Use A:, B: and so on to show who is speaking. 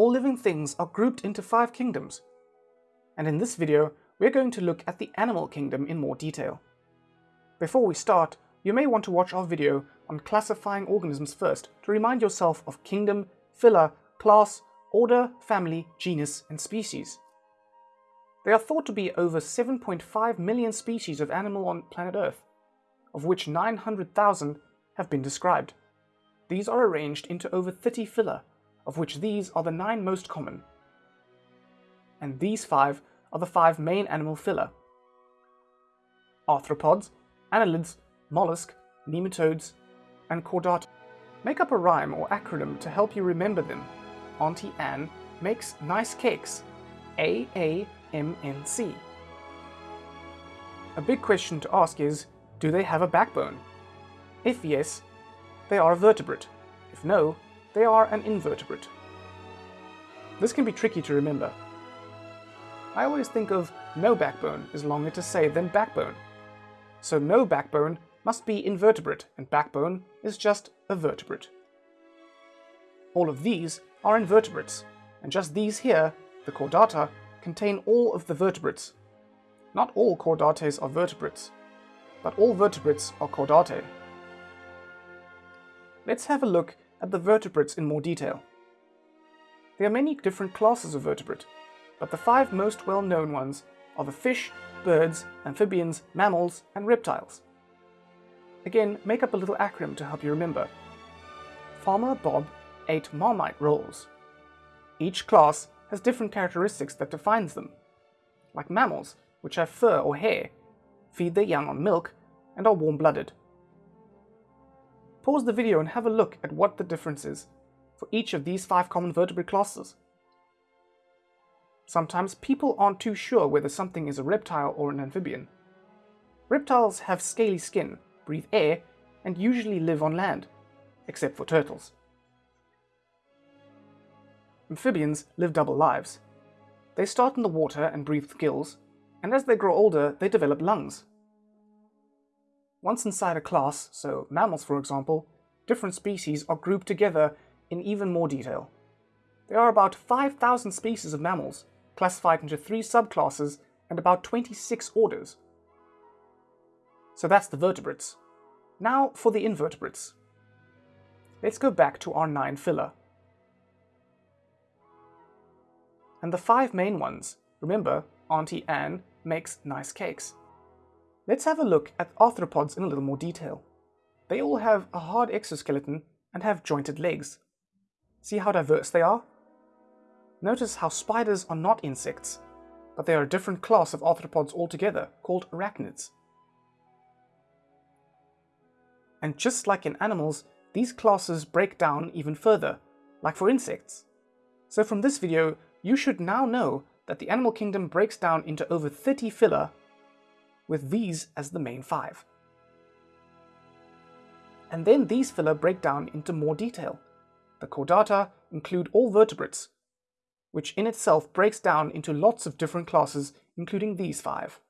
A: all living things are grouped into five kingdoms. And in this video, we're going to look at the animal kingdom in more detail. Before we start, you may want to watch our video on classifying organisms first to remind yourself of kingdom, phyla, class, order, family, genus, and species. There are thought to be over 7.5 million species of animal on planet Earth, of which 900,000 have been described. These are arranged into over 30 phyla, of which these are the nine most common. And these five are the five main animal phyla. Arthropods, annelids, mollusk, nematodes, and chordata. Make up a rhyme or acronym to help you remember them. Auntie Anne makes nice cakes. A-A-M-N-C. A big question to ask is, do they have a backbone? If yes, they are a vertebrate. If no, they are an invertebrate. This can be tricky to remember. I always think of no backbone is longer to say than backbone. So no backbone must be invertebrate and backbone is just a vertebrate. All of these are invertebrates, and just these here, the chordata, contain all of the vertebrates. Not all chordates are vertebrates, but all vertebrates are chordate. Let's have a look at the vertebrates in more detail. There are many different classes of vertebrate, but the five most well-known ones are the fish, birds, amphibians, mammals, and reptiles. Again, make up a little acronym to help you remember. Farmer Bob ate marmite rolls. Each class has different characteristics that defines them. Like mammals, which have fur or hair, feed their young on milk, and are warm-blooded. Pause the video and have a look at what the difference is for each of these five common vertebrate classes. Sometimes people aren't too sure whether something is a reptile or an amphibian. Reptiles have scaly skin, breathe air, and usually live on land, except for turtles. Amphibians live double lives. They start in the water and breathe gills, and as they grow older, they develop lungs. Once inside a class, so mammals for example, different species are grouped together in even more detail. There are about 5,000 species of mammals, classified into three subclasses and about 26 orders. So that's the vertebrates. Now for the invertebrates. Let's go back to our nine phyla. And the five main ones, remember, Auntie Anne makes nice cakes. Let's have a look at arthropods in a little more detail. They all have a hard exoskeleton and have jointed legs. See how diverse they are? Notice how spiders are not insects, but they are a different class of arthropods altogether, called arachnids. And just like in animals, these classes break down even further, like for insects. So from this video, you should now know that the animal kingdom breaks down into over 30 phyla with these as the main five. And then these phyla break down into more detail. The chordata include all vertebrates, which in itself breaks down into lots of different classes, including these five.